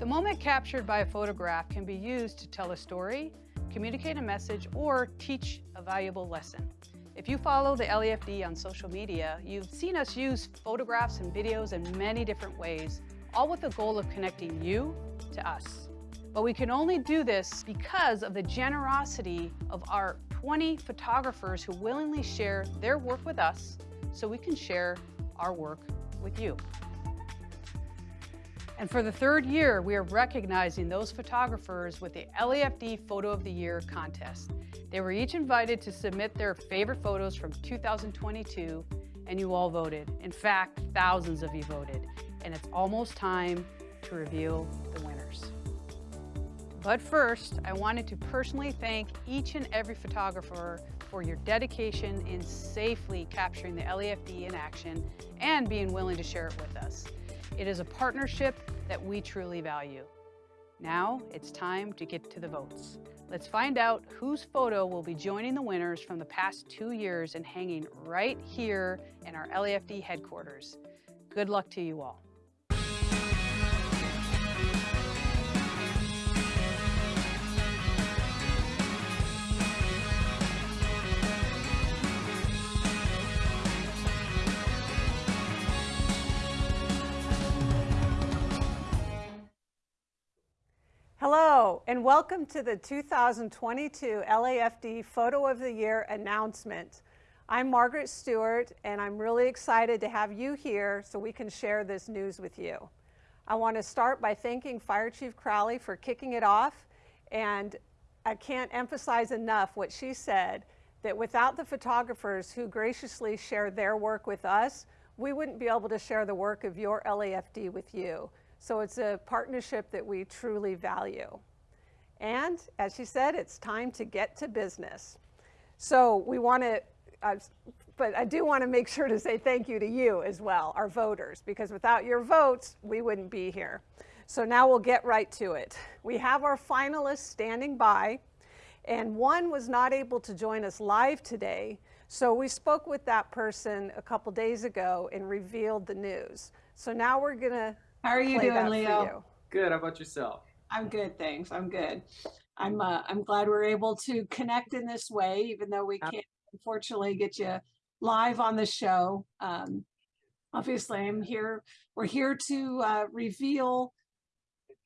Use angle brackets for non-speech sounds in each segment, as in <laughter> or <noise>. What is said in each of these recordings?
The moment captured by a photograph can be used to tell a story, communicate a message, or teach a valuable lesson. If you follow the LAFD on social media, you've seen us use photographs and videos in many different ways, all with the goal of connecting you to us. But we can only do this because of the generosity of our 20 photographers who willingly share their work with us so we can share our work with you. And for the third year, we are recognizing those photographers with the LAFD Photo of the Year contest. They were each invited to submit their favorite photos from 2022, and you all voted. In fact, thousands of you voted. And it's almost time to reveal the winners. But first, I wanted to personally thank each and every photographer for your dedication in safely capturing the LAFD in action and being willing to share it with us. It is a partnership that we truly value. Now it's time to get to the votes. Let's find out whose photo will be joining the winners from the past two years and hanging right here in our LAFD headquarters. Good luck to you all. And welcome to the 2022 LAFD Photo of the Year announcement. I'm Margaret Stewart, and I'm really excited to have you here so we can share this news with you. I want to start by thanking Fire Chief Crowley for kicking it off, and I can't emphasize enough what she said, that without the photographers who graciously share their work with us, we wouldn't be able to share the work of your LAFD with you. So it's a partnership that we truly value. And as she said, it's time to get to business. So we want to, uh, but I do want to make sure to say thank you to you as well, our voters, because without your votes, we wouldn't be here. So now we'll get right to it. We have our finalists standing by, and one was not able to join us live today. So we spoke with that person a couple days ago and revealed the news. So now we're going to how are you doing, Leo? Good. How about yourself? I'm good, thanks. I'm good. I'm uh, I'm glad we're able to connect in this way, even though we can't unfortunately get you live on the show. Um, obviously, I'm here. We're here to uh, reveal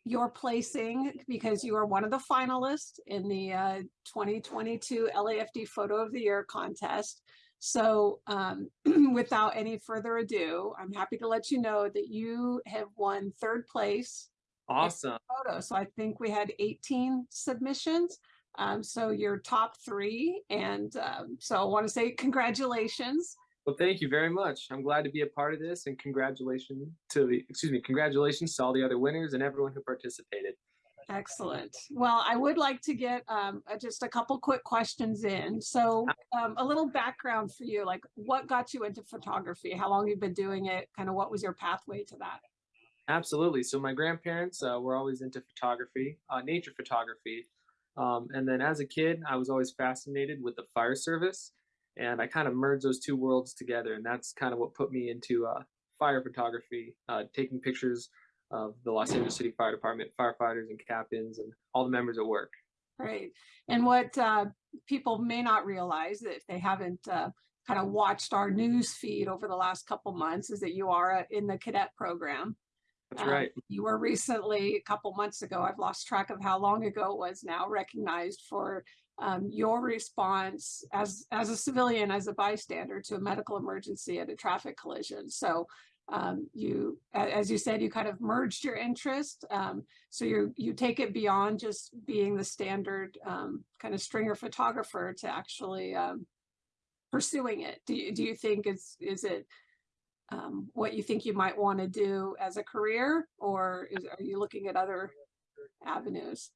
your placing because you are one of the finalists in the uh, 2022 LAFD Photo of the Year contest. So um, <clears throat> without any further ado, I'm happy to let you know that you have won third place. Awesome. Photo. So I think we had 18 submissions. Um, so you're top three. And um, so I want to say congratulations. Well, thank you very much. I'm glad to be a part of this and congratulations to the, excuse me, congratulations to all the other winners and everyone who participated. Excellent. Well, I would like to get um, just a couple quick questions in. So um, a little background for you, like what got you into photography? How long you've been doing it? Kind of what was your pathway to that? Absolutely. So my grandparents uh, were always into photography, uh, nature photography. Um, and then as a kid, I was always fascinated with the fire service. And I kind of merged those two worlds together. And that's kind of what put me into uh, fire photography, uh, taking pictures of the Los Angeles City Fire Department, firefighters and captains and all the members at work. Right. And what uh, people may not realize if they haven't uh, kind of watched our news feed over the last couple months is that you are in the cadet program. That's um, right. You were recently, a couple months ago, I've lost track of how long ago it was now, recognized for um, your response as, as a civilian, as a bystander to a medical emergency at a traffic collision. So um, you, as you said, you kind of merged your interest. Um, so you you take it beyond just being the standard um, kind of stringer photographer to actually um, pursuing it. Do you, do you think is is it um, what you think you might want to do as a career, or is, are you looking at other avenues?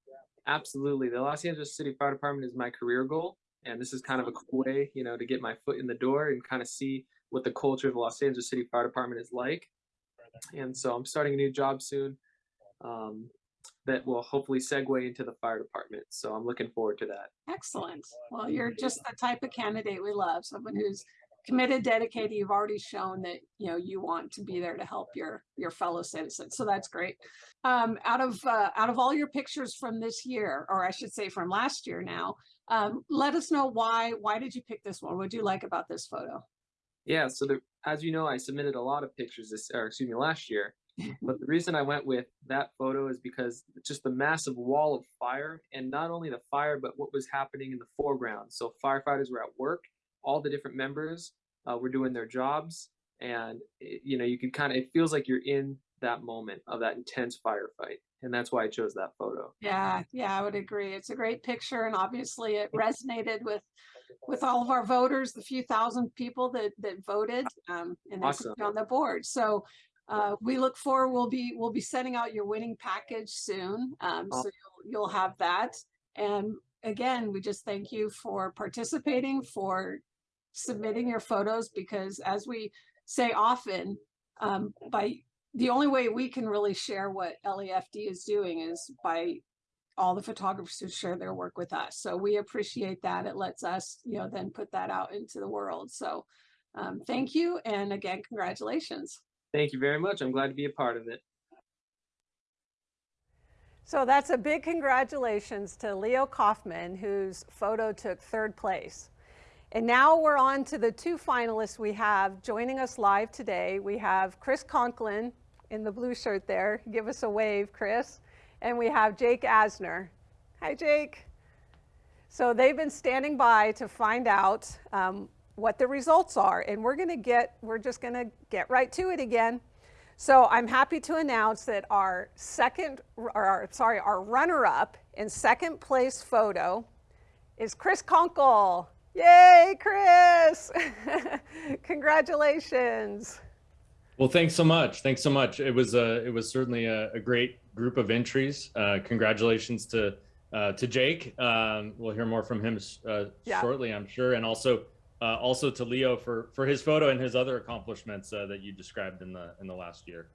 Absolutely, the Los Angeles City Fire Department is my career goal, and this is kind of a cool way, you know, to get my foot in the door and kind of see what the culture of the Los Angeles City Fire Department is like. And so I'm starting a new job soon um, that will hopefully segue into the fire department. So I'm looking forward to that. Excellent. Well, you're just the type of candidate we love, someone who's committed, dedicated. You've already shown that, you know, you want to be there to help your, your fellow citizens. So that's great. Um, out of, uh, out of all your pictures from this year, or I should say from last year now, um, let us know why, why did you pick this one? What do you like about this photo? Yeah, so the, as you know, I submitted a lot of pictures this, or excuse me, last year. <laughs> But the reason I went with that photo is because just the massive wall of fire, and not only the fire, but what was happening in the foreground. So firefighters were at work, all the different members uh, were doing their jobs, and it, you know you could kind of it feels like you're in that moment of that intense firefight, and that's why I chose that photo. Yeah, yeah, I would agree. It's a great picture and obviously it <laughs> resonated with with all of our voters, the few thousand people that that voted um and Awesome. on the board. So uh we look forward, we'll be we'll be sending out your winning package soon. Um Aw- so you'll you'll have that. And again, we just thank you for participating, for submitting your photos because as we say often, um by the only way we can really share what LAFD is doing is by all the photographers who share their work with us. So we appreciate that. It lets us, you know, then put that out into the world. So um, thank you. And again, congratulations. Thank you very much. I'm glad to be a part of it. So that's a big congratulations to Leo Kaufman, whose photo took third place. And now we're on to the two finalists we have joining us live today. We have Chris Conklin in the blue shirt there. Give us a wave, Chris. And we have Jake Asner. Hi, Jake. So they've been standing by to find out um, what the results are. And we're going to get, we're just going to get right to it again. So I'm happy to announce that our second, or our, sorry, our runner-up in second place photo is Chris Conkle. Yay, Chris! <laughs> Congratulations. Well, thanks so much. Thanks so much. It was a, it was certainly a, a great group of entries. Uh, congratulations to uh, to Jake. Um, we'll hear more from him uh, Yeah. shortly, I'm sure, and also uh, also to Leo for for his photo and his other accomplishments uh, that you described in the in the last year.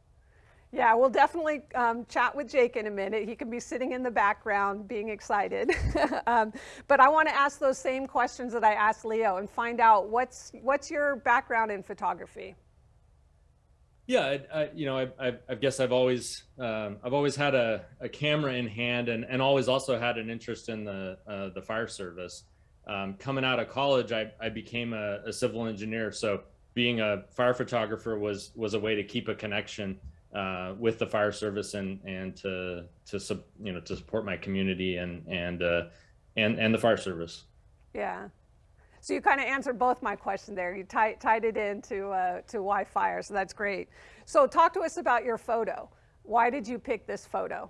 Yeah, we'll definitely um, chat with Jake in a minute. He can be sitting in the background being excited. <laughs> um, but I want to ask those same questions that I asked Leo and find out what's what's your background in photography? Yeah, I, I, you know, I, I, I guess I've always um, I've always had a, a camera in hand, and, and always also had an interest in the uh, the fire service. Um, coming out of college, I, I became a, a civil engineer, so being a fire photographer was was a way to keep a connection uh, with the fire service and and to to you know to support my community and and uh, and and the fire service. Yeah. So you kind of answered both my question there. You tied, tied it into uh, to why fire, so that's great. So talk to us about your photo. Why did you pick this photo?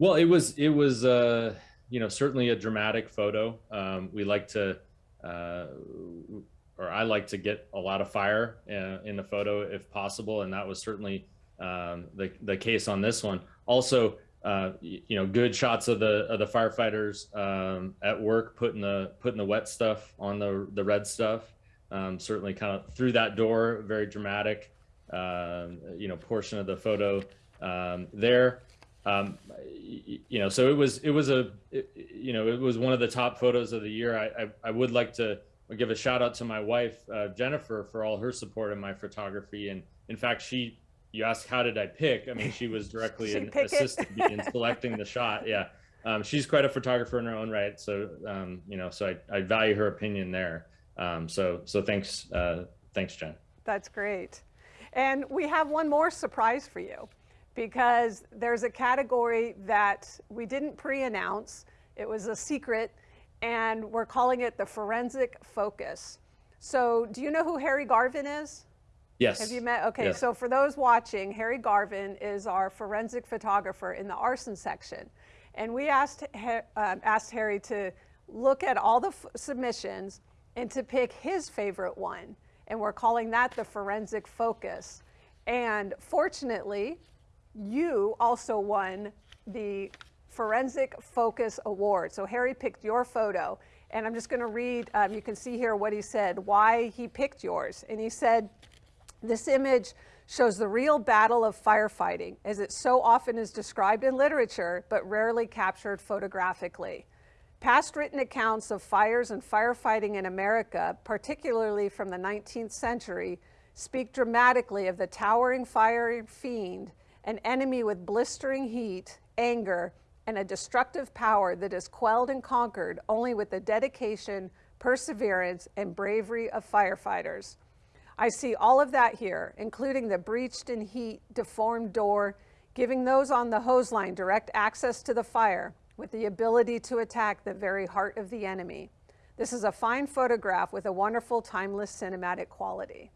Well, it was it was uh, you know certainly a dramatic photo. Um, we like to, uh, or I like to get a lot of fire uh, in the photo if possible, and that was certainly um, the the case on this one. Also, uh, you know, good shots of the of the firefighters um, at work putting the putting the wet stuff on the the red stuff. Um, certainly, kind of through that door, very dramatic. Um, you know, portion of the photo um, there um, you know, so it was it was a it- you know it was one of the top photos of the year. I I, I would like to give a shout out to my wife uh, Jennifer for all her support in my photography. And in fact, she you ask, how did I pick? I mean, she was <laughs> directly She an pick assisted me in selecting the shot. Yeah, um, she's quite a photographer in her own right. So um, you know, so I, I value her opinion there. Um, so so thanks uh, thanks Jen. That's great. And we have one more surprise for you because there's a category that we didn't pre-announce. It was a secret and we're calling it the forensic focus. So do you know who Harry Garvin is? Yes. Have you met? Okay, Yes. so for those watching, Harry Garvin is our forensic photographer in the arson section. And we asked, um, asked Harry to look at all the submissions and to pick his favorite one. And we're calling that the forensic focus. And fortunately, you also won the Forensic Focus Award. So Harry picked your photo. And I'm just going to read, um, you can see here what he said, why he picked yours. And he said, this image shows the real battle of firefighting, as it so often is described in literature, but rarely captured photographically. Past written accounts of fires and firefighting in America, particularly from the 19th century, speak dramatically of the towering fire fiend, an enemy with blistering heat, anger, and a destructive power that is quelled and conquered only with the dedication, perseverance, and bravery of firefighters. I see all of that here, including the breached in heat, deformed door, giving those on the hose line direct access to the fire with the ability to attack the very heart of the enemy. This is a fine photograph with a wonderful timeless cinematic quality.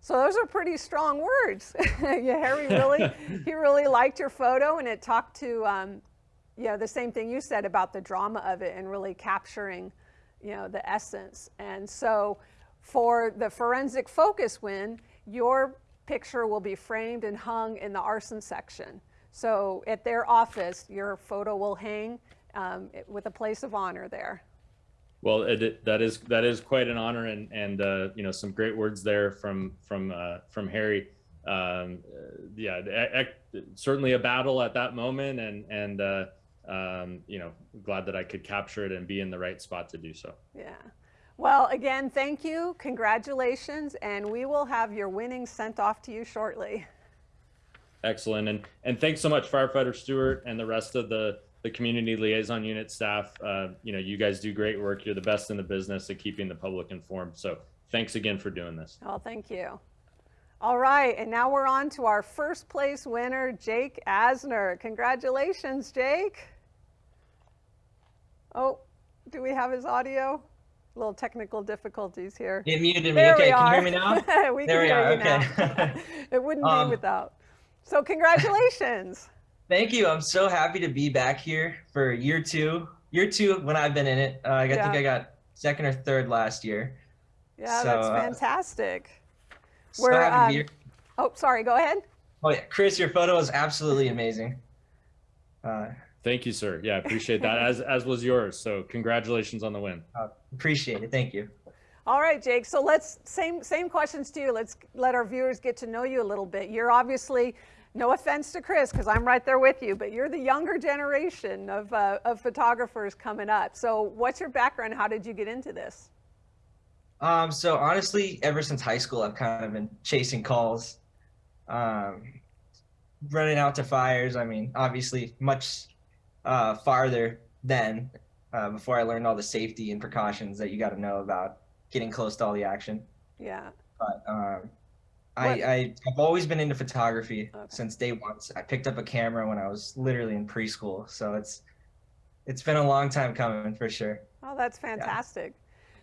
So those are pretty strong words. <laughs> yeah, Harry really, <laughs> he really liked your photo and it talked to, um, know, the same thing you said about the drama of it and really capturing, you know, the essence. And so for the forensic focus win, your picture will be framed and hung in the arson section. So at their office, your photo will hang um, with a place of honor there. Well, it, that is that is quite an honor, and and uh, you know some great words there from from uh, from Harry. Um, yeah, certainly a battle at that moment, and and uh, um, you know glad that I could capture it and be in the right spot to do so. Yeah. Well, again, thank you, congratulations, and we will have your winnings sent off to you shortly. Excellent, and and thanks so much, firefighter Stewart, and the rest of the the community liaison unit staff. Uh, you know, you guys do great work. You're the best in the business at keeping the public informed. So thanks again for doing this. Oh, thank you. All right, and now we're on to our first place winner, Jake Asner. Congratulations, Jake. Oh, do we have his audio? Little technical difficulties here. It muted me. There okay, can you hear me now? <laughs> we There can we hear are, you now. okay. <laughs> it wouldn't Um, be without. So congratulations. Thank you. I'm so happy to be back here for year two. Year two when I've been in it. Uh, I Yeah. think I got second or third last year. Yeah, so, that's uh, fantastic. So We're, happy to um. Oh, sorry, go ahead. Oh yeah, Chris, your photo is absolutely amazing. Uh, Thank you, sir. Yeah, appreciate that. As as was yours. So congratulations on the win. appreciate it. Thank you. All right, Jake. So let's same same questions to you. Let's let our viewers get to know you a little bit. You're obviously, no offense to Chris, because I'm right there with you, but you're the younger generation of uh, of photographers coming up. So what's your background? How did you get into this? Um, so honestly, ever since high school, I've kind of been chasing calls, um, running out to fires. I mean, obviously, much uh, farther then, uh, before I learned all the safety and precautions that you got to know about getting close to all the action. Yeah. But um, I, I I've always been into photography Okay. since day one. I picked up a camera when I was literally in preschool, so it's it's been a long time coming for sure. Oh, that's fantastic.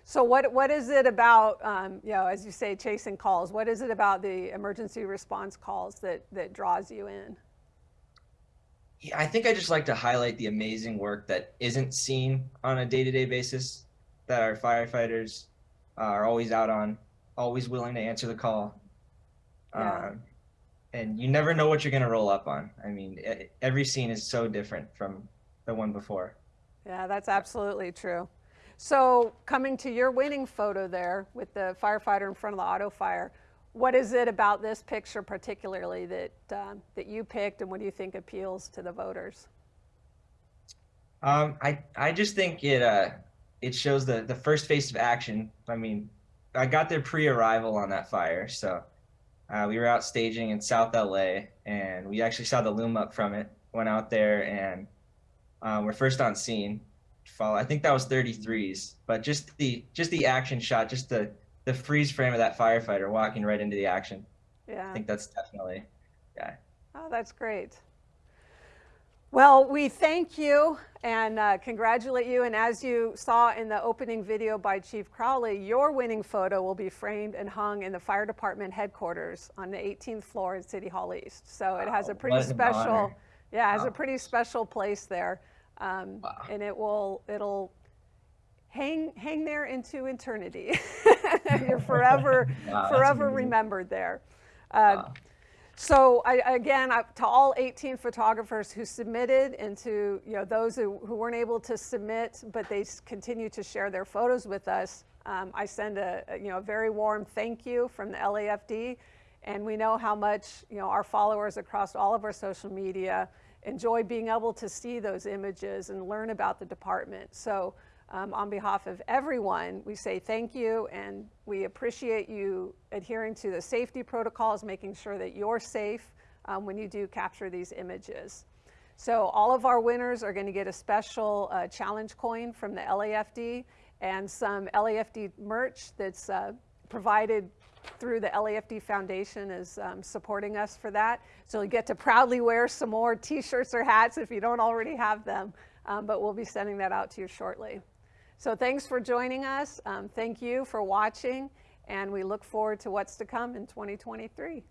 So what what is it about? Um, you know, as you say, chasing calls. What is it about the emergency response calls that that draws you in? Yeah, I think I just like to highlight the amazing work that isn't seen on a day-to-day basis that our firefighters uh, are always out on, always willing to answer the call. Yeah. Um, and you never know what you're going to roll up on. I mean, every scene is so different from the one before. Yeah, that's absolutely true. So coming to your winning photo there with the firefighter in front of the auto fire, what is it about this picture particularly that um, that you picked, and what do you think appeals to the voters? Um, I I just think it uh it shows the the first phase of action. I mean, I got there pre-arrival on that fire, so uh, we were out staging in South LA, and we actually saw the loom up from it. Went out there, and uh, we're first on scene. Follow, I think that was 33s, but just the just the action shot, just the the freeze frame of that firefighter walking right into the action. Yeah. I think that's definitely yeah. Oh, that's great. Well, we thank you and uh, congratulate you. And as you saw in the opening video by Chief Crowley, your winning photo will be framed and hung in the fire department headquarters on the 18th floor at City Hall East. So it has a pretty special, yeah, it has a pretty special place there. Um, Wow. And it will, it'll hang, hang there into eternity. <laughs> You're forever, <laughs> Wow, forever remembered there. Uh, Wow. so I, again, I, to all 18 photographers who submitted and to you know, those who, who weren't able to submit, but they continue to share their photos with us, um, I send a, a, you know, a very warm thank you from the LAFD. And we know how much you know, our followers across all of our social media enjoy being able to see those images and learn about the department. So um, on behalf of everyone, we say thank you and we appreciate you adhering to the safety protocols, making sure that you're safe um, when you do capture these images. So all of our winners are going to get a special uh, challenge coin from the LAFD and some LAFD merch that's uh, provided through the LAFD Foundation is um, supporting us for that. So you get to proudly wear some more t-shirts or hats if you don't already have them, um, but we'll be sending that out to you shortly. So thanks for joining us. Um, thank you for watching, and we look forward to what's to come in 2023.